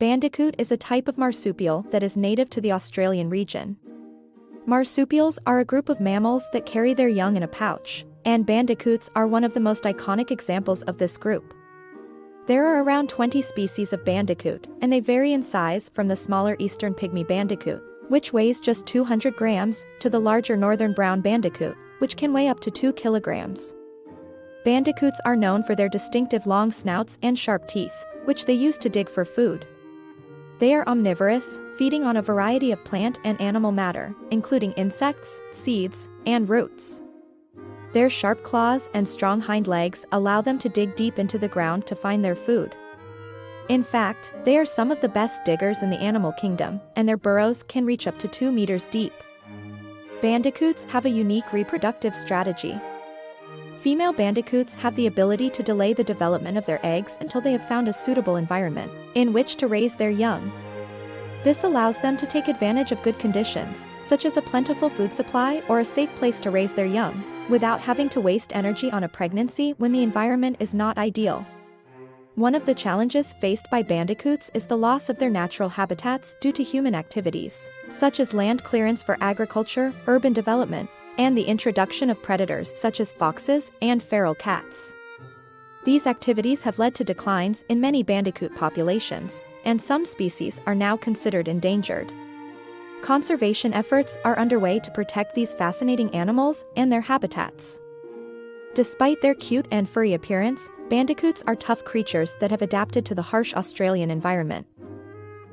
Bandicoot is a type of marsupial that is native to the Australian region. Marsupials are a group of mammals that carry their young in a pouch, and bandicoots are one of the most iconic examples of this group. There are around 20 species of bandicoot, and they vary in size from the smaller eastern pygmy bandicoot, which weighs just 200 grams, to the larger northern brown bandicoot, which can weigh up to 2 kilograms. Bandicoots are known for their distinctive long snouts and sharp teeth, which they use to dig for food. They are omnivorous, feeding on a variety of plant and animal matter, including insects, seeds, and roots. Their sharp claws and strong hind legs allow them to dig deep into the ground to find their food. In fact, they are some of the best diggers in the animal kingdom, and their burrows can reach up to 2 meters deep. Bandicoots have a unique reproductive strategy, Female bandicoots have the ability to delay the development of their eggs until they have found a suitable environment in which to raise their young. This allows them to take advantage of good conditions, such as a plentiful food supply or a safe place to raise their young, without having to waste energy on a pregnancy when the environment is not ideal. One of the challenges faced by bandicoots is the loss of their natural habitats due to human activities, such as land clearance for agriculture, urban development, and the introduction of predators such as foxes and feral cats. These activities have led to declines in many bandicoot populations, and some species are now considered endangered. Conservation efforts are underway to protect these fascinating animals and their habitats. Despite their cute and furry appearance, bandicoots are tough creatures that have adapted to the harsh Australian environment.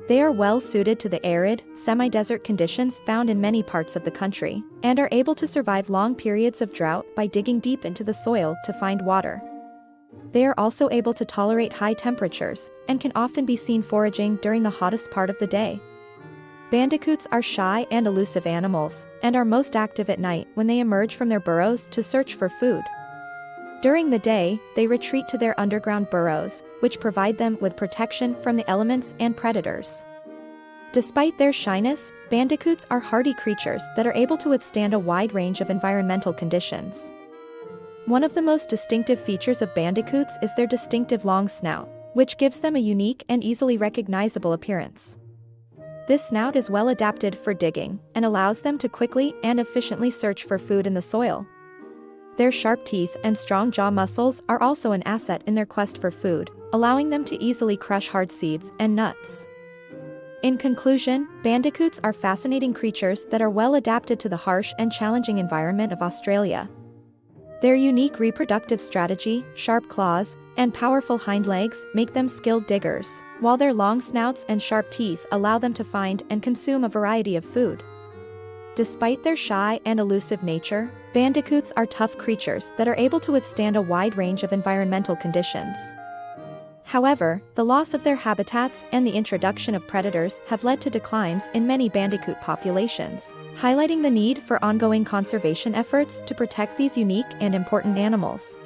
They are well suited to the arid, semi-desert conditions found in many parts of the country, and are able to survive long periods of drought by digging deep into the soil to find water. They are also able to tolerate high temperatures, and can often be seen foraging during the hottest part of the day. Bandicoots are shy and elusive animals, and are most active at night when they emerge from their burrows to search for food. During the day, they retreat to their underground burrows, which provide them with protection from the elements and predators. Despite their shyness, bandicoots are hardy creatures that are able to withstand a wide range of environmental conditions. One of the most distinctive features of bandicoots is their distinctive long snout, which gives them a unique and easily recognizable appearance. This snout is well adapted for digging and allows them to quickly and efficiently search for food in the soil. Their sharp teeth and strong jaw muscles are also an asset in their quest for food, allowing them to easily crush hard seeds and nuts. In conclusion, bandicoots are fascinating creatures that are well adapted to the harsh and challenging environment of Australia. Their unique reproductive strategy, sharp claws, and powerful hind legs make them skilled diggers, while their long snouts and sharp teeth allow them to find and consume a variety of food. Despite their shy and elusive nature, bandicoots are tough creatures that are able to withstand a wide range of environmental conditions. However, the loss of their habitats and the introduction of predators have led to declines in many bandicoot populations, highlighting the need for ongoing conservation efforts to protect these unique and important animals.